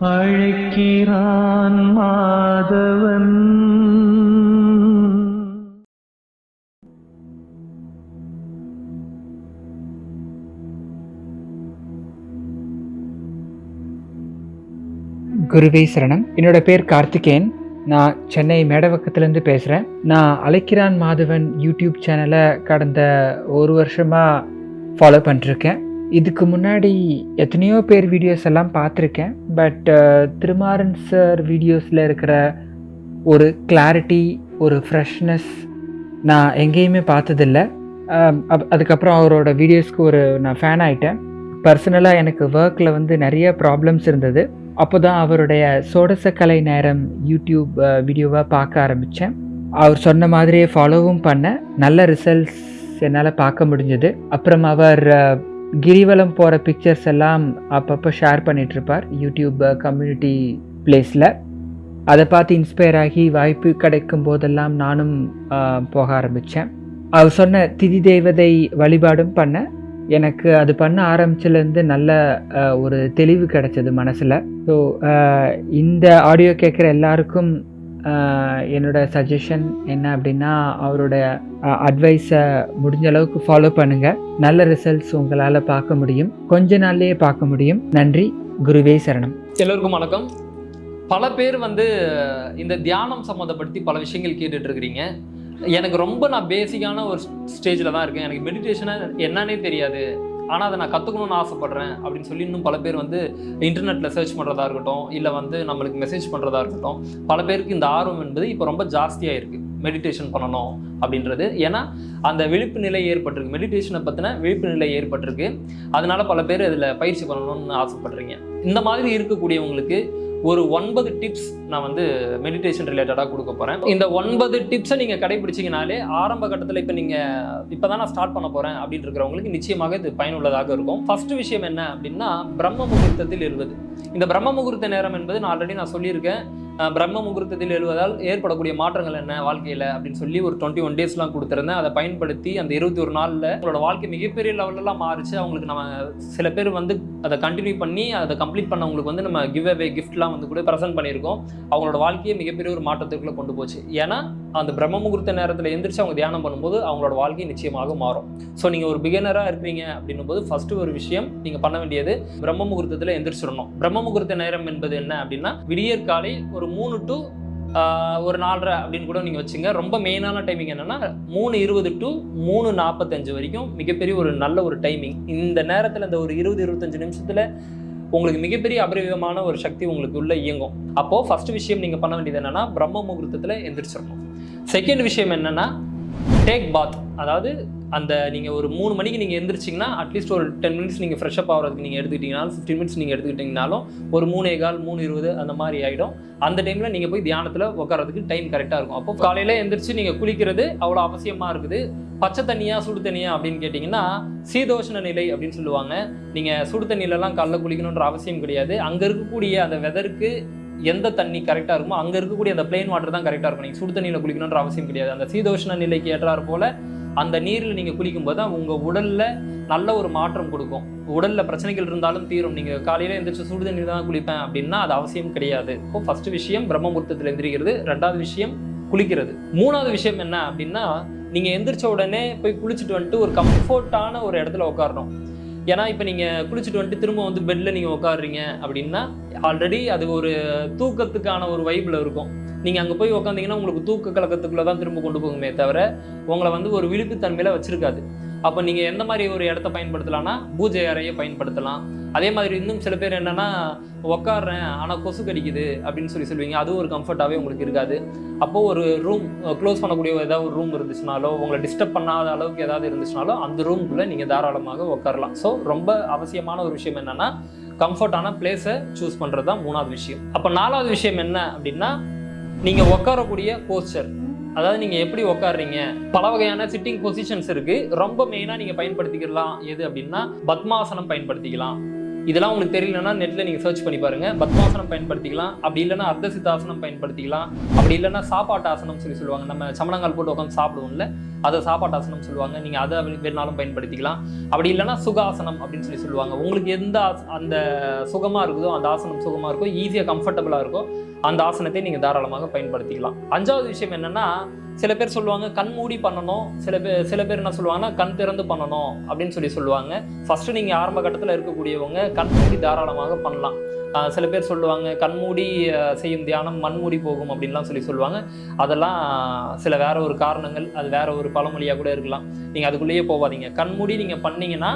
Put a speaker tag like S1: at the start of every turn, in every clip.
S1: அழைக்கிறான் மாதவன்.
S2: குருவே சரணம். என்னோட பேர் கார்த்திகேயன். நான் சென்னை மேடவக்கத்துலேருந்து பேசுகிறேன் நான் அழைக்கிறான் மாதவன் யூடியூப் சேனலை கடந்த ஒரு வருஷமாக ஃபாலோ பண்ணிருக்கேன் இதுக்கு முன்னாடி எத்தனையோ பேர் வீடியோஸ் எல்லாம் பார்த்துருக்கேன். பட் uh, திருமாறன் சார் வீடியோஸில் இருக்கிற ஒரு கிளாரிட்டி ஒரு ஃப்ரெஷ்னஸ் நான் எங்கேயுமே பார்த்ததில்ல. Um, அப்- அதுக்கப்புறம் அவரோட வீடியோஸ்க்கு ஒரு நான் ஃபேன் ஆகிட்டேன் பர்சனலாக எனக்கு ஒர்க்கில் வந்து நிறைய ப்ராப்ளம்ஸ் இருந்தது. அப்போ தான் அவருடைய சோடசக்கலை நேரம் யூடியூப் வீடியோவாக uh, பார்க்க ஆரம்பித்தேன் அவர் சொன்ன மாதிரியே ஃபாலோவும் பண்ணேன். நல்ல ரிசல்ட்ஸ் என்னால் பார்க்க முடிஞ்சது. அப்புறம் அவர் uh, கிரிவலம் போகிற பிக்சர்ஸ் எல்லாம் அப்பப்போ ஷேர் பண்ணிகிட்ருப்பார் யூடியூப் கம்யூனிட்டி பிளேஸில் அதை பார்த்து இன்ஸ்பயர் ஆகி வாய்ப்பு கிடைக்கும் போதெல்லாம் நானும் போக ஆரம்பித்தேன் அவர் சொன்ன திதி தேவதை வழிபாடும் பண்ணேன் எனக்கு அது பண்ண ஆரம்பிச்சிலேருந்து நல்ல ஒரு தெளிவு கிடைச்சது மனசில். ஸோ இந்த ஆடியோ கேட்குற எல்லாருக்கும் என்னோட சஜஷன் என்ன அப்படின்னா அவரோட அட்வைஸை முடிஞ்ச அளவுக்கு ஃபாலோ பண்ணுங்கள் நல்ல ரிசல்ட்ஸ் உங்களால் பார்க்க முடியும். கொஞ்ச நாள்லேயே பார்க்க முடியும். நன்றி. குருவே சரணம்.
S3: எல்லோருக்கும் வணக்கம். பல பேர் வந்து இந்த தியானம் சம்மந்தப்படுத்தி பல விஷயங்கள் கேட்டுட்டு இருக்கிறீங்க எனக்கு ரொம்ப நான் பேசிக்கான ஒரு ஸ்டேஜில் தான் இருக்கேன். எனக்கு மெடிடேஷனை என்னன்னே தெரியாது. ஆனால் அதை நான் கற்றுக்கணும்னு ஆசைப்பட்றேன் அப்படின்னு சொல்லி இன்னும் பல பேர் வந்து இன்டர்நெட்டில் சர்ச் பண்ணுறதா இருக்கட்டும் இல்லை வந்து நம்மளுக்கு மெசேஜ் பண்ணுறதா இருக்கட்டும் பல பேருக்கு இந்த ஆர்வம் என்பது இப்போ ரொம்ப ஜாஸ்தியாக இருக்குது மெடிடேஷன் பண்ணணும் அப்படின்றது. ஏன்னா அந்த விழிப்பு நிலை ஏற்பட்டிருக்கு. மெடிடேஷனை பற்றின விழிப்பு நிலை ஏற்பட்டிருக்கு. அதனால் பல பேர் இதில் பயிற்சி பண்ணணும்னு ஆசைப்பட்றீங்க. இந்த மாதிரி இருக்கக்கூடியவங்களுக்கு ஒரு ஒன்பது டிப்ஸ் நான் வந்து மெடிடேஷன் ரிலேட்டடாக கொடுக்க போகிறேன் இந்த ஒன்பது டிப்ஸை நீங்கள் கடைபிடிச்சிங்கனாலே ஆரம்ப கட்டத்தில் இப்போ நீங்கள் இப்போ தான் நான் ஸ்டார்ட் பண்ண போகிறேன் அப்படின்னு இருக்கிறவங்களுக்கு நிச்சயமாக இது பயனுள்ளதாக இருக்கும். ஃபர்ஸ்ட் விஷயம் என்ன அப்படின்னா பிரம்ம முகூர்த்தத்தில் இருபது இந்த பிரம்ம முகூர்த்த நேரம் என்பது நான் ஆல்ரெடி நான் சொல்லியிருக்கேன். பிரம்ம முகூர்த்தத்தில் எழுவதால் ஏற்படக்கூடிய மாற்றங்கள் என்ன வாழ்க்கையில் அப்படின்னு சொல்லி ஒரு டுவெண்ட்டி ஒன் டேஸ்லாம் கொடுத்துருந்தேன். அதை பயன்படுத்தி அந்த இருபத்தி ஒரு நாளில் உங்களோட வாழ்க்கை மிகப்பெரிய லெவலெல்லாம் மாறிச்சு. அவங்களுக்கு நம்ம சில பேர் வந்து அதை கண்டினியூ பண்ணி அதை கம்ப்ளீட் பண்ணவங்களுக்கு வந்து நம்ம கிவ் அவே கிஃப்ட்லாம் வந்து கூட ப்ரெசென்ட் பண்ணியிருக்கோம். அவங்களோட வாழ்க்கையை மிகப்பெரிய ஒரு மாற்றத்துக்குள்ளே கொண்டு போச்சு. ஏன்னா அந்த பிரம்ம முகூர்த்த நேரத்தில் எந்திரிச்சு அவங்க தியானம் பண்ணும்போது அவங்களோட வாழ்க்கை நிச்சயமாக மாறும். ஸோ நீங்கள் ஒரு பிகினராக இருக்கிறீங்க அப்படின்னும் போது ஃபஸ்ட்டு ஒரு விஷயம் நீங்கள் பண்ண வேண்டியது பிரம்ம முகூர்த்தத்தில் எந்திரிச்சிடணும். பிரம்ம முகூர்த்த நேரம் என்பது என்ன அப்படின்னா விடியற்காலை ஒரு ஒரு மூணு டு ஒரு நாலரை அப்படின்னு கூட நீங்கள் வச்சுங்க. ரொம்ப மெயினான டைமிங் என்னென்னா மூணு இருபது டு மூணு நாற்பத்தஞ்சு வரைக்கும் மிகப்பெரிய ஒரு நல்ல ஒரு டைமிங் இந்த நேரத்தில் இந்த ஒரு இருபது இருபத்தஞ்சு நிமிஷத்தில் உங்களுக்கு மிகப்பெரிய அபரிவிதமான ஒரு சக்தி உங்களுக்கு உள்ளே இயங்கும். அப்போது ஃபர்ஸ்ட் விஷயம் நீங்கள் பண்ண வேண்டியது என்னென்னா பிரம்ம முகூர்த்தத்தில் எந்திரிச்சிடணும் செகண்ட் விஷயம் என்னென்னா டேக் பாத் அதாவது அந்த நீங்கள் ஒரு மூணு மணிக்கு நீங்கள் எழுந்திரிச்சிங்கன்னா அட்லீஸ்ட் ஒரு டென் மினிட்ஸ் நீங்கள் ஃப்ரெஷ்அப் ஆகிறதுக்கு நீங்கள் எடுத்துக்கிட்டீங்கனாலும் ஃபிஃப்டின் மினிட்ஸ் நீங்கள் எடுத்துக்கிட்டிங்கனாலும் ஒரு மூணே கால் மூணு இருபது அந்த மாதிரி ஆகிடும் அந்த டைமில் நீங்கள் போய் தியானத்தில் உட்காரதுக்கு டைம் கரெக்டாக இருக்கும். அப்போ காலையில் எழுந்திரிச்சு நீங்கள் குளிக்கிறது அவ்வளோ அவசியமாக இருக்குது. பச்சை தண்ணியா சுடு தண்ணியா அப்படின்னு கேட்டிங்கன்னா சீதோஷ்ண நிலை அப்படின்னு சொல்லுவாங்க. நீங்கள் சுடு தண்ணியிலலாம் காலைல குளிக்கணுன்ற அவசியம் கிடையாது. அங்கே இருக்கக்கூடிய அந்த வெதருக்கு எந்த தண்ணி கரெக்டாக இருக்குமோ அங்கே இருக்கக்கூடிய அந்த பிளெயின் வாட்டர் தான் கரெக்டாக இருக்கும். நீங்கள் சுடு தண்ணியில் குளிக்கணுன்ற அவசியம் கிடையாது. அந்த சீதோஷ்ண நிலைக்கு ஏற்றாறு போல் அந்த நீரில் நீங்கள் குளிக்கும்போது தான் உங்கள் உடலில் நல்ல ஒரு மாற்றம் கொடுக்கும். உடலில் பிரச்சனைகள் இருந்தாலும் தீரும். நீங்கள் காலையில் எந்திரிச்சு சுடு தண்ணி தான் குளிப்பேன் அப்படின்னா அது அவசியம் கிடையாது. இப்போ ஃபஸ்ட்டு விஷயம் பிரம்மமுகூர்த்தத்தில் எந்திரிக்கிறது. ரெண்டாவது விஷயம் குளிக்கிறது. மூணாவது விஷயம் என்ன அப்படின்னா நீங்கள் எந்திரிச்ச உடனே போய் குளிச்சுட்டு வந்துட்டு ஒரு கம்ஃபர்ட்டான ஒரு இடத்துல உட்காரணும். ஏன்னா இப்போ நீங்கள் குளிச்சுட்டு வந்துட்டு திரும்ப வந்து பெட்டில் நீங்கள் உட்காடுறீங்க அப்படின்னா ஆல்ரெடி அது ஒரு தூக்கத்துக்கான ஒரு வைப்பில் இருக்கும். நீங்கள் அங்கே போய் உட்காந்தீங்கன்னா உங்களுக்கு தூக்க கலக்கத்துக்குள்ளே தான் திரும்ப கொண்டு போகுமே தவிர உங்களை வந்து ஒரு விழிப்புத்தன்மையில் வச்சிருக்காது. அப்போ நீங்கள் எந்த மாதிரி ஒரு இடத்த பயன்படுத்தலாம்னா பூஜை அறையை பயன்படுத்தலாம். அதே மாதிரி இன்னும் சில பேர் என்னென்னா உக்காடுறேன் ஆனால் கொசு கடிக்குது அப்படின்னு சொல்லி சொல்லுவீங்க. அதுவும் ஒரு கம்ஃபர்ட்டாகவே உங்களுக்கு இருக்காது. அப்போது ஒரு ரூம் க்ளோஸ் பண்ணக்கூடிய ஏதாவது ஒரு ரூம் இருந்துச்சுனாலோ உங்களை டிஸ்டர்ப் பண்ணாத அளவுக்கு ஏதாவது இருந்துச்சுனாலோ அந்த ரூம்குள்ளே நீங்கள் தாராளமாக உட்காரலாம் ஸோ ரொம்ப அவசியமான ஒரு விஷயம் என்னென்னா கம்ஃபர்ட்டான பிளேஸை சூஸ் பண்ணுறது தான் மூணாவது விஷயம். அப்போ நாலாவது விஷயம் என்ன அப்படின்னா நீங்கள் உட்காரக்கூடிய போஸ்டர் அதாவது நீங்கள் எப்படி உட்காடுறீங்க பல வகையான சிட்டிங் பொசிஷன்ஸ் இருக்குது ரொம்ப மெயினாக நீங்கள் பயன்படுத்திக்கலாம் எது அப்படின்னா பத்மாசனம் பயன்படுத்திக்கலாம். இதெல்லாம் உங்களுக்கு தெரியலன்னா நெட்டில் நீங்கள் சர்ச் பண்ணி பாருங்கள் பத்மாசனம் பயன்படுத்திக்கலாம். அப்படி இல்லைன்னா அர்த்த சித்தாசனம் பயன்படுத்திக்கலாம். அப்படி இல்லைன்னா சாப்பாட்டு ஆசனம் சொல்லி சொல்லுவாங்க. நம்ம சமணங்கால் போட்டு உட்காந்து சாப்பிடுவோம்ல. அதை சாப்பாட்டாசனம் சொல்லுவாங்க. நீங்கள் அதை வேணாலும் பயன்படுத்திக்கலாம். அப்படி இல்லைன்னா சுகாசனம் அப்படின்னு சொல்லி சொல்லுவாங்க. உங்களுக்கு எந்த அந்த சுகமாக இருக்குதோ அந்த ஆசனம் சுகமாக இருக்கோ ஈஸியாக கம்ஃபர்டபுளாக இருக்கோ அந்த ஆசனத்தை நீங்கள் தாராளமாக பயன்படுத்திக்கலாம். அஞ்சாவது விஷயம் என்னென்னா சில பேர் சொல்லுவாங்க கண் மூடி பண்ணணும். சில பேர் சில பேர் என்ன சொல்லுவாங்கன்னா கண் திறந்து பண்ணணும். அப்படின்னு சொல்லி சொல்லுவாங்க. ஃபஸ்ட்டு நீங்கள் ஆரம்ப கட்டத்தில் இருக்கக்கூடியவங்க கண் மூடி தாராளமாக பண்ணலாம். சில பேர் சொல்லுவாங்க கண்மூடி செய்யும் தியானம் மண்மூடி போகும் அப்படின்லாம் சொல்லி சொல்லுவாங்க. அதெல்லாம் சில வேற ஒரு காரணங்கள் அது வேற ஒரு பழமொழியாக கூட இருக்கலாம். நீங்கள் அதுக்குள்ளேயே போகாதீங்க கண்மூடி நீங்கள் பண்ணீங்கன்னா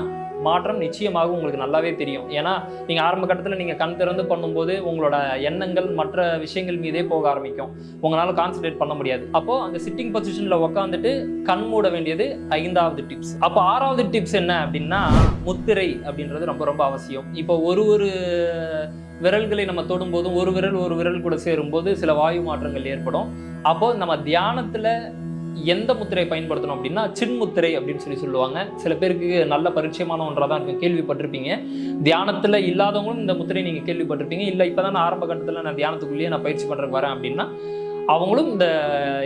S3: மாற்றம் நிச்சயமாக உங்களுக்கு நல்லாவே தெரியும். ஏன்னா நீங்கள் ஆரம்ப கட்டத்தில் நீங்கள் கண் திறந்து பண்ணும்போது உங்களோட எண்ணங்கள் மற்ற விஷயங்கள் மீதே போக ஆரம்பிக்கும். உங்களால் கான்சன்ட்ரேட் பண்ண முடியாது. அப்போது அந்த சிட்டிங் பொசிஷனில் உட்காந்துட்டு கண் மூட வேண்டியது ஐந்தாவது டிப்ஸ் அப்போ ஆறாவது டிப்ஸ் என்ன அப்படின்னா முத்திரை அப்படின்றது ரொம்ப ரொம்ப அவசியம். இப்போ ஒரு ஒரு விரல்களை நம்ம தொடும்போதும் ஒரு விரல் ஒரு விரல் கூட சேரும்போது சில வாயு மாற்றங்கள் ஏற்படும். அப்போது நம்ம தியானத்தில் எந்த முத்திரை பயன்படுத்தணும் அப்படின்னா சின்முத்திரை அப்படின்னு சொல்லி சொல்லுவாங்க. சில பேருக்கு நல்ல பரிச்சயமான ஒன்றாக தான் இருக்கும் கேள்விப்பட்டிருப்பீங்க. தியானத்துல இல்லாதவங்களும் இந்த முத்திரை நீங்க கேள்விப்பட்டிருப்பீங்க. இல்லை இப்பதான் நான் ஆரம்ப கட்டத்துல நான் தியானத்துக்குள்ளேயே நான் பயிற்சி பண்றதுக்கு வரேன் அப்படின்னா அவங்களும் இந்த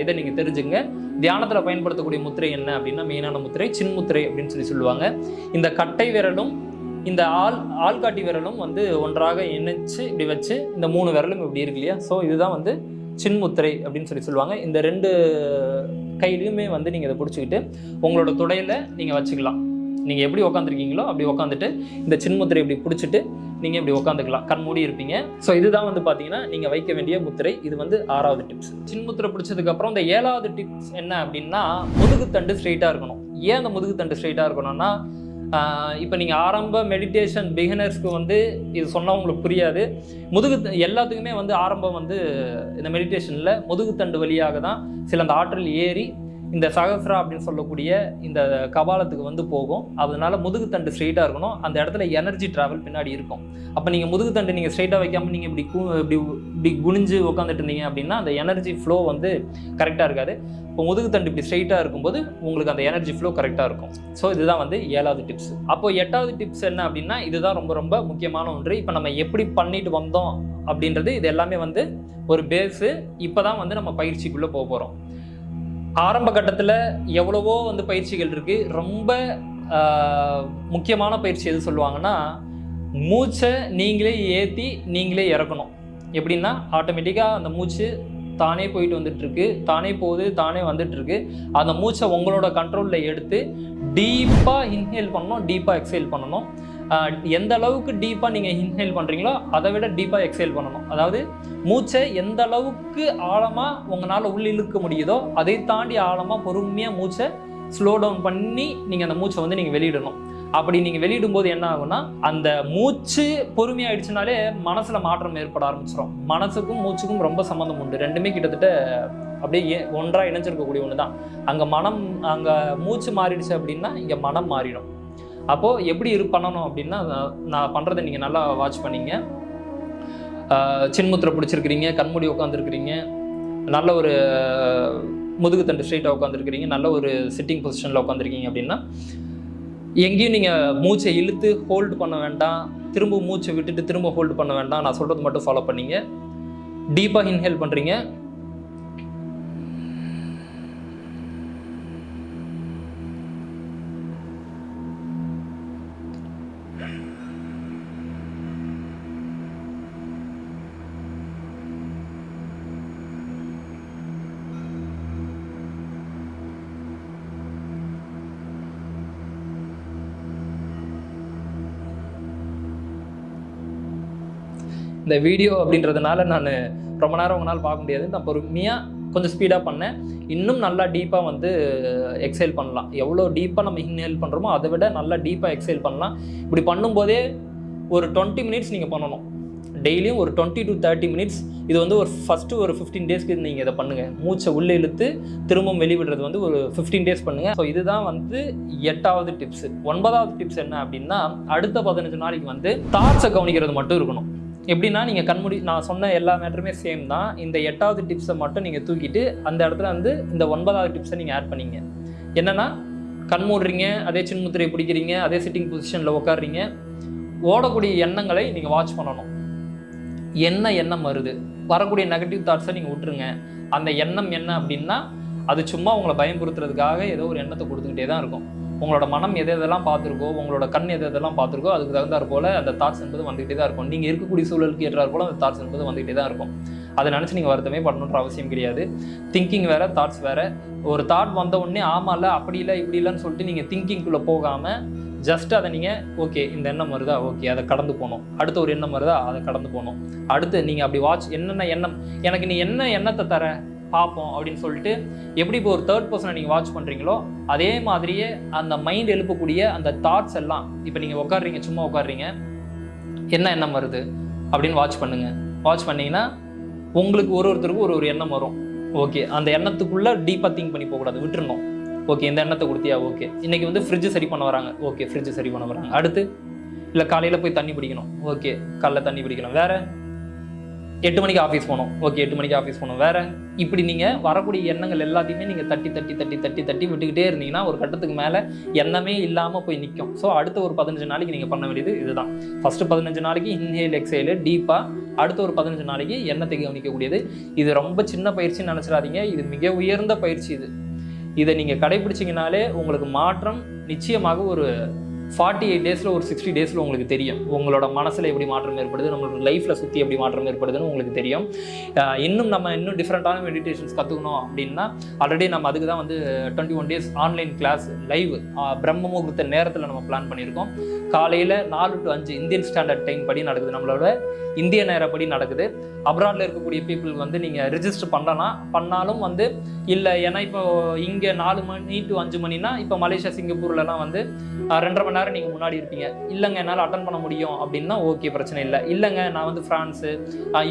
S3: இதை நீங்க தெரிஞ்சுங்க. தியானத்துல பயன்படுத்தக்கூடிய முத்திரை என்ன அப்படின்னா மெயினான முத்திரை சின்முத்திரை அப்படின்னு சொல்லி சொல்லுவாங்க. இந்த கட்டை விரலும் இந்த ஆள் ஆள்காட்டி விரலும் வந்து ஒன்றாக இணைச்சு இப்படி வச்சு இந்த மூணு விரலும் இப்படி இருக்கு இல்லையா? ஸோ இதுதான் வந்து சின்முத்திரை அப்படின்னு சொல்லி சொல்லுவாங்க. இந்த ரெண்டு கையிலையுமே வந்து நீங்கள் இதை பிடிச்சிக்கிட்டு உங்களோட துடையில் நீங்கள் வச்சுக்கலாம். நீங்கள் எப்படி உட்காந்துருக்கீங்களோ அப்படி உட்காந்துட்டு இந்த சின்முத்திரை இப்படி பிடிச்சிட்டு நீங்கள் இப்படி உட்காந்துக்கலாம் கண் மூடி இருப்பீங்க. ஸோ இதுதான் வந்து பார்த்தீங்கன்னா நீங்கள் வைக்க வேண்டிய முத்திரை. இது வந்து ஆறாவது டிப்ஸ் சின்முத்திரை பிடிச்சதுக்கப்புறம் இந்த ஏழாவது டிப்ஸ் என்ன அப்படின்னா முதுகுத்தண்டு ஸ்ட்ரெயிட்டாக இருக்கணும். ஏன் அந்த முதுகுத்தண்டு ஸ்ட்ரெயிட்டாக இருக்கணும்னா இப்போ நீங்கள் ஆரம்ப மெடிடேஷன் பிகினர்ஸ்க்கு வந்து இது சொன்னால் உங்களுக்கு புரியாது. முதுகு எல்லாத்துக்குமே வந்து ஆரம்பம் வந்து இந்த மெடிடேஷனில் முதுகுத்தண்டு வழியாக தான் சில அந்த ஆற்றல் ஏறி இந்த சகஸ்ரா அப்படின்னு சொல்லக்கூடிய இந்த கபாலத்துக்கு வந்து போகும். அதனால முதுகுத்தண்டு ஸ்ட்ரெயிட்டாக இருக்கணும். அந்த இடத்துல எனர்ஜி ட்ராவல் பின்னாடி இருக்கும். அப்போ நீங்கள் முதுகுத்தண்டு நீங்கள் ஸ்ட்ரெயிட்டாக வைக்காமல் நீங்கள் இப்படி கு இப்படி இப்படி குனிஞ்சு உட்காந்துட்டு இருந்தீங்க அப்படின்னா அந்த எனர்ஜி ஃப்ளோ வந்து கரெக்டாக இருக்காது. இப்போ முதுகுத்தண்டு இப்படி ஸ்ட்ரெயிட்டாக இருக்கும்போது உங்களுக்கு அந்த எனர்ஜி ஃப்ளோ கரெக்டாக இருக்கும். ஸோ இதுதான் வந்து ஏழாவது டிப்ஸ் அப்போ எட்டாவது டிப்ஸ் என்ன அப்படின்னா இதுதான் ரொம்ப ரொம்ப முக்கியமான ஒன்று. இப்போ நம்ம எப்படி பண்ணிட்டு வந்தோம் அப்படின்றது இது எல்லாமே வந்து ஒரு பேஸு இப்போ தான் வந்து நம்ம பயிற்சிக்குள்ளே போக போகிறோம் ஆரம்ப கட்டத்தில் எவ்வளவோ வந்து பயிற்சிகள் இருக்குது ரொம்ப முக்கியமான பயிற்சி எது சொல்லுவாங்கன்னா மூச்சை நீங்களே ஏற்றி நீங்களே இறக்கணும். எப்படின்னா ஆட்டோமேட்டிக்காக அந்த மூச்சு தானே போயிட்டு வந்துட்டுருக்கு. தானே போகுது தானே வந்துட்டுருக்கு. அந்த மூச்சை உங்களோட கண்ட்ரோலில் எடுத்து டீப்பாக இன்ஹேல் பண்ணணும் டீப்பாக எக்ஸேல் பண்ணணும். எந்த அளவுக்கு டீப்பாக நீங்கள் இன்ஹேல் பண்ணுறீங்களோ அதை விட டீப்பாக எக்ஸேல் பண்ணணும். அதாவது மூச்சை எந்த அளவுக்கு ஆழமாக உங்களால் உள்ள இழுக்க முடியுதோ அதை தாண்டி ஆழமாக பொறுமையாக மூச்சை ஸ்லோ டவுன் பண்ணி நீங்கள் அந்த மூச்சை வந்து நீங்கள் வெளியிடணும். அப்படி நீங்கள் வெளியிடும்போது என்ன ஆகும்னா அந்த மூச்சு பொறுமையாயிடுச்சுனாலே மனசில் மாற்றம் ஏற்பட ஆரம்பிச்சிடும் மனசுக்கும் மூச்சுக்கும் ரொம்ப சம்மந்தம் உண்டு. ரெண்டுமே கிட்டத்தட்ட அப்படியே ஒன்றாக இணைஞ்சிருக்கக்கூடிய ஒன்று தான் அங்கே மனம் அங்கே மூச்சு மாறிடுச்சு அப்படின்னா இங்கே மனம் மாறிடும். அப்போது எப்படி இரு பண்ணணும் அப்படின்னா நான் பண்ணுறதை நீங்கள் நல்லா வாட்ச் பண்ணிங்க. சின்முத்திரை பிடிச்சிருக்கிறீங்க கண்மூடி உட்காந்துருக்கிறீங்க நல்ல ஒரு முதுகுத்தண்டு ஸ்ட்ரெயிட்டாக உட்காந்துருக்கிறீங்க நல்ல ஒரு சிட்டிங் பொசிஷனில் உட்காந்துருக்கீங்க அப்படின்னா எங்கேயும் நீங்கள் மூச்சை இழுத்து ஹோல்டு பண்ண வேண்டாம். திரும்ப மூச்சை விட்டுட்டு திரும்ப ஹோல்டு பண்ண வேண்டாம். நான் சொல்கிறது மட்டும் ஃபாலோ பண்ணிங்க. டீப்பாக இன்ஹேல் பண்ணுறீங்க இந்த வீடியோ அப்படின்றதுனால நான் ரொம்ப நேரம் உங்களால் பார்க்க முடியாது. நான் பொறுமையாக கொஞ்சம் ஸ்பீடாக பண்ணேன். இன்னும் நல்லா டீப்பாக வந்து எக்ஸைல் பண்ணலாம். எவ்வளோ டீப்பாக நம்ம இன்ஹேல் பண்ணுறோமோ அதை விட நல்லா டீப்பாக எக்ஸைல் பண்ணலாம். இப்படி பண்ணும்போதே ஒரு டுவெண்ட்டி மினிட்ஸ் நீங்கள் பண்ணணும். டெய்லியும் ஒரு டுவெண்ட்டி டு தேர்ட்டி மினிட்ஸ் இது வந்து ஒரு ஃபஸ்ட்டு ஒரு ஃபிஃப்டீன் டேஸ்க்கு நீங்கள் இதை பண்ணுங்கள் மூச்சை உள்ளே இழுத்து திரும்பவும் வெளிவிடுறது வந்து ஒரு ஃபிஃப்டீன் டேஸ் பண்ணுங்கள் ஸோ இதுதான் வந்து எட்டாவது டிப்ஸ் ஒன்பதாவது டிப்ஸ் என்ன அப்படின்னா அடுத்த பதினஞ்சு நாளைக்கு வந்து தாட்ஸை கவனிக்கிறது மட்டும் இருக்கணும். எப்படின்னா நீங்கள் கண்மூடி நான் சொன்ன எல்லா மேட்டருமே சேம் தான். இந்த எட்டாவது டிப்ஸை மட்டும் நீங்கள் தூக்கிட்டு அந்த இடத்துல வந்து இந்த ஒன்பதாவது டிப்ஸை நீங்கள் ஆட் பண்ணீங்க. என்னன்னா கண் மூடுறீங்க அதே சின்முத்திரையை பிடிக்கிறீங்க அதே சிட்டிங் பொசிஷனில் உட்காடுறீங்க ஓடக்கூடிய எண்ணங்களை நீங்கள் வாட்ச் பண்ணணும். என்ன எண்ணம் வருது? வரக்கூடிய நெகட்டிவ் தாட்ஸை நீங்கள் விட்டுருங்க. அந்த எண்ணம் என்ன அப்படின்னா அது சும்மா உங்களை பயம்புறுத்துறதுக்காக ஏதோ ஒரு எண்ணத்தை கொடுத்துக்கிட்டே தான் இருக்கும். உங்களோட மனம் எது எதெல்லாம் பார்த்துருக்கோ உங்களோட கண் எது எதெல்லாம் பார்த்துருக்கோ அதுக்கு தகுந்தாற் போல் அந்த தாட்ஸ் என்பது வந்துகிட்டே தான் இருக்கும். நீங்கள் இருக்கக்கூடிய சூழலுக்கு ஏற்றாற் போல் அந்த தாட்ஸ் என்பது வந்துகிட்டே தான் இருக்கும். அதை நினச்சி நீங்கள் வருத்தமே பண்ணணுன்ற அவசியம் கிடையாது. திங்கிங் வேறு தாட்ஸ் வேற. ஒரு தாட் வந்த உடனே ஆமாம் இல்லை அப்படி இல்லை இப்படி இல்லைன்னு சொல்லிட்டு நீங்கள் திங்கிங்குள்ளே போகாமல் ஜஸ்ட் அதை நீங்கள் ஓகே இந்த எண்ணம் வருதா? ஓகே அதை கடந்து போகணும். அடுத்த ஒரு எண்ணம் வருதா? அதை கடந்து போகணும். அடுத்து நீங்கள் அப்படி வாட்ச் என்னென்ன எண்ணம்? எனக்கு நீ என்ன எண்ணத்தை தர? பார்ப்போம் அப்படின்னு சொல்லிட்டு எப்படி இப்போ ஒரு தேர்ட் பர்சனை நீங்கள் வாட்ச் பண்ணுறீங்களோ அதே மாதிரியே அந்த மைண்ட் எழுப்பக்கூடிய அந்த தாட்ஸ் எல்லாம் இப்போ நீங்கள் உட்காடுறீங்க சும்மா உட்காடுறீங்க என்ன எண்ணம் வருது அப்படின்னு வாட்ச் பண்ணுங்கள் வாட்ச் பண்ணிங்கன்னா உங்களுக்கு ஒரு ஒருத்தருக்கும் ஒரு ஒரு எண்ணம் வரும். ஓகே அந்த எண்ணத்துக்குள்ளே டீப்பாக திங்க் பண்ணி போகக்கூடாது விட்டுருணும் ஓகே இந்த எண்ணத்தை கொடுத்தியா? ஓகே இன்றைக்கி வந்து ஃப்ரிட்ஜு சரி பண்ண வராங்க. ஓகே ஃப்ரிட்ஜு சரி பண்ண வராங்க. அடுத்து இல்லை காலையில் போய் தண்ணி பிடிக்கணும். ஓகே காலைல தண்ணி பிடிக்கணும் வேறு? எட்டு மணிக்கு ஆஃபீஸ் போகணும். ஓகே எட்டு மணிக்கு ஆஃபீஸ் போகணும். வேற இப்படி நீங்கள் வரக்கூடிய எண்ணங்கள் எல்லாத்தையுமே நீங்கள் தட்டி தட்டி தட்டி தட்டி தட்டி விட்டுக்கிட்டே இருந்தீங்கன்னா ஒரு கட்டத்துக்கு மேலே எண்ணமே இல்லாமல் போய் நிற்கும் ஸோ அடுத்த ஒரு பதினஞ்சு நாளைக்கு நீங்கள் பண்ண வேண்டியது இதுதான். ஃபஸ்ட்டு பதினஞ்சு நாளைக்கு இன்ஹேல் எக்ஸேலு டீப்பாக அடுத்த ஒரு பதினஞ்சு நாளைக்கு எண்ணத்தை கவனிக்கக்கூடியது. இது ரொம்ப சின்ன பயிற்சின்னு நினச்சிடாதீங்க. இது மிக உயர்ந்த பயிற்சி இது. இதை நீங்கள் கடைபிடிச்சிங்கனாலே உங்களுக்கு மாற்றம் நிச்சயமாக ஒரு ஃபார்ட்டி எயிட் டேஸில் ஒரு சிக்ஸ்டி டேஸில் உங்களுக்கு தெரியும். உங்களோட மனசில் எப்படி மாற்றம் ஏற்படுது நம்மளோட லைஃப்பில் சுற்றி எப்படி மாற்றம் ஏற்படுதுன்னு உங்களுக்கு தெரியும். இன்னும் நம்ம இன்னும் டிஃப்ரெண்ட்டான மெடிடேஷன்ஸ் கற்றுக்கணும் அப்படின்னா ஆல்ரெடி நம்ம அதுக்கு தான் வந்து twenty one days online class live பிரம்ம முகூர்த்த நேரத்தில் நம்ம பிளான் பண்ணியிருக்கோம். காலையில் நாலு டு அஞ்சு இந்தியன் ஸ்டாண்டர்ட் டைம் படி நடக்குது. நம்மளோட இந்திய நேரப்படி நடக்குது. அப்ராடில் இருக்கக்கூடிய பீப்புள் வந்து நீங்கள் ரிஜிஸ்டர் பண்ணலாம். பண்ணாலும் வந்து இல்லை ஏன்னா இப்போ இங்கே நாலு மணி டு அஞ்சு மணினா இப்போ மலேசியா சிங்கப்பூர்லலாம் வந்து ரெண்டரை மணி நேரம் நீங்கள் முன்னாடி இருப்பீங்க. இல்லைங்க என்னால் அட்டன் பண்ண முடியும் அப்படின்னா ஓகே பிரச்சனை இல்லை. இல்லைங்க நான் வந்து ஃப்ரான்ஸு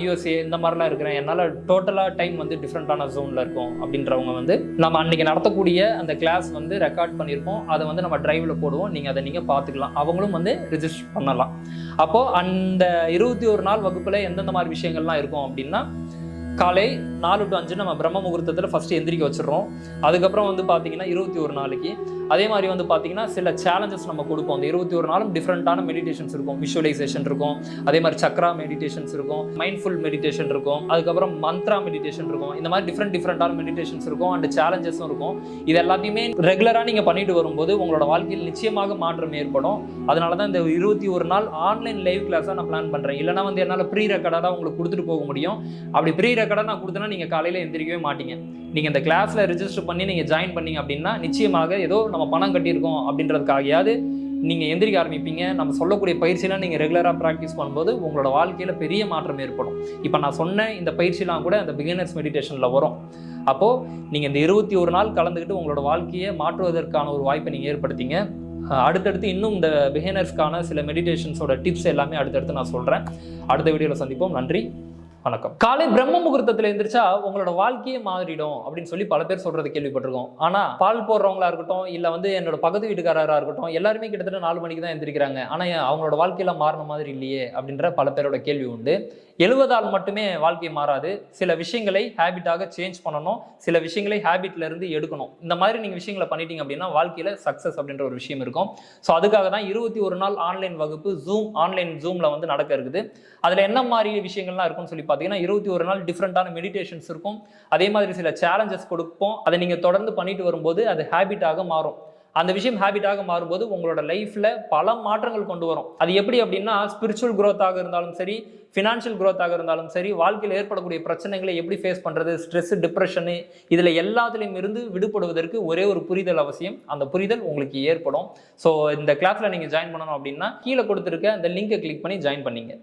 S3: யூஎஸ்ஏ இந்த மாதிரிலாம் இருக்கிறேன். என்னால் டோட்டலாக டைம் வந்து டிஃப்ரெண்ட்டான ஜோனில் இருக்கும் அப்படின்றவங்க வந்து நம்ம அன்றைக்கி நடத்தக்கூடிய அந்த கிளாஸ் வந்து ரெக்கார்ட் பண்ணியிருப்போம். அதை வந்து நம்ம டிரைவில் போடுவோம். நீங்கள் அதை நீங்கள் பார்த்துக்கலாம். அவங்களும் வந்து ரிஜிஸ்டர் பண்ணலாம். அப்போது அந்த இருபத்தி ஒரு நாள் வகுப்பில் எந்தெந்த மாதிரி விஷயங்கள்லாம் இருக்கும் அப்படின்னா காலை நாலு டு அஞ்சு நம்ம பிரம்ம முகூர்த்தத்தில் ஃபஸ்ட்டு எந்திரிக்க வச்சிடுறோம். அதுக்கப்புறம் வந்து பார்த்தீங்கன்னா இருபத்தி ஒரு நாளைக்கு. அதே மாதிரி வந்து பார்த்தீங்கன்னா சில சேலஞ்சஸ் நம்ம கொடுப்போம். அந்த இருபத்தி ஒரு நாளும் டிஃப்ரெண்ட்டான மெடிடேஷன்ஸ் இருக்கும். விஷுவலைசேஷன் இருக்கும். அதே மாதிரி சக்ரா மெடிடேஷன்ஸ் இருக்கும். மைண்ட்ஃபுல் மெடிடேஷன் இருக்கும். அதுக்கப்புறம் மந்த்ரா மெடிடேஷன் இருக்கும். இந்த மாதிரி டிஃப்ரெண்ட் டிஃப்ரெண்ட்டான மெடிடேஷன்ஸ் இருக்கும். அண்ட் சேலஞ்சஸும் இருக்கும். இது எல்லாத்தையுமே ரெகுலராக நீங்கள் பண்ணிட்டு வரும்போது உங்களோட வாழ்க்கையில் நிச்சயமாக மாற்றம் ஏற்படும். அதனால தான் இந்த இருபத்தி ஒரு நாள் ஆன்லைன் லைவ் கிளாஸாக நான் பிளான் பண்ணுறேன் இல்லைனா வந்து என்னால் ப்ரீ ரெக்கார்டாக உங்களுக்கு கொடுத்துட்டு போக முடியும். அப்படி ப்ரீ கடை நான் கொடுத்தேன்னா நீங்கள் காலையில் எந்திரிக்கவே மாட்டீங்க. நீங்கள் இந்த கிளாஸில் ரிஜிஸ்டர் பண்ணி நீங்கள் ஜாயின் பண்ணீங்க அப்படின்னா நிச்சயமாக ஏதோ நம்ம பணம் கட்டியிருக்கோம் அப்படின்றதுக்காகயாவது நீங்கள் எந்திரிக்க ஆரம்பிப்பீங்க. நம்ம சொல்லக்கூடிய பயிற்சியெல்லாம் நீங்கள் ரெகுலராக ப்ராக்டிஸ் பண்ணும்போது உங்களோட வாழ்க்கையில் பெரிய மாற்றம் ஏற்படும். இப்போ நான் சொன்ன இந்த பயிற்சியெலாம் கூட அந்த பிகினர்ஸ் மெடிடேஷனில் வரும். அப்போது நீங்கள் இந்த இருபத்தி ஒரு நாள் கலந்துக்கிட்டு உங்களோட வாழ்க்கையை மாற்றுவதற்கான ஒரு வாய்ப்பை நீங்கள் ஏற்படுத்திங்க. அடுத்தடுத்து இன்னும் இந்த பிகினர்ஸ்க்கான சில மெடிடேஷன்ஸோட டிப்ஸ் எல்லாமே அடுத்தடுத்து நான் சொல்கிறேன் அடுத்த வீடியோவில் சந்திப்போம். நன்றி. வணக்கம். காலை பிரம்ம முகூர்த்தத்தில் எந்திரிச்சா உங்களோட வாழ்க்கையே மாறிடும் அப்படின்னு சொல்லி பல பேர் சொல்றது கேள்விப்பட்டிருக்கோம். ஆனா பால் போடுறவங்களா இருக்கட்டும் இல்ல வந்து என்னோட பக்கத்து வீட்டுக்காரரா இருக்கட்டும் எல்லாருமே கிட்டத்தட்ட நாலு மணிக்கு தான் எந்திரிக்கிறாங்க. ஆனா அவங்களோட வாழ்க்கையில மாறின மாதிரி இல்லையே அப்படின்ற பல பேரோட கேள்வி உண்டு. எழுவதால் மட்டுமே வாழ்க்கை மாறாது. சில விஷயங்களை ஹேபிட்டாக சேஞ்ச் பண்ணணும். சில விஷயங்களை ஹேபிட்ல இருந்து எடுக்கணும். இந்த மாதிரி நீங்க விஷயங்களை பண்ணிட்டீங்க அப்படின்னா வாழ்க்கையில சக்சஸ் அப்படின்ற ஒரு விஷயம் இருக்கும். ஸோ அதுக்காக தான் இருபத்தி ஒரு நாள் ஆன்லைன் வகுப்பு ஜூம் ஆன்லைன் ஜூம்ல வந்து நடக்க இருக்குது. அதுல என்ன மாதிரி விஷயங்கள்லாம் இருக்கும்னு சொல்லி பார்த்தீங்கன்னா இருபத்தி ஒரு நாள் டிஃப்ரெண்ட்டான மெடிடேஷன்ஸ் இருக்கும். அதே மாதிரி சில சேலஞ்சஸ் கொடுப்போம். அதை நீங்கள் தொடர்ந்து பண்ணிட்டு வரும்போது அது ஹேபிட்டாக மாறும். அந்த விஷயம் ஹேபிட்டாக மாறும்போது உங்களோட லைஃப்பில் பல மாற்றங்கள் கொண்டு வரும். அது எப்படி அப்படின்னா ஸ்பிரிச்சுவல் growth-ஆக இருந்தாலும் சரி ஃபினான்ஷியல் க்ரோத்தாக இருந்தாலும் சரி வாழ்க்கையில் ஏற்படக்கூடிய பிரச்சனைகளை எப்படி ஃபேஸ் பண்ணுறது ஸ்ட்ரெஸ் டிப்ரெஷனு இதுல எல்லாத்துலேயும் இருந்து விடுபடுவதற்கு ஒரே ஒரு புரிதல் அவசியம். அந்த புரிதல் உங்களுக்கு ஏற்படும். ஸோ இந்த கிளாஸில் நீங்கள் ஜாயின் பண்ணணும் அப்படின்னா கீழே கொடுத்துருக்க அந்த லிங்கை கிளிக் பண்ணி ஜாயின் பண்ணிங்க.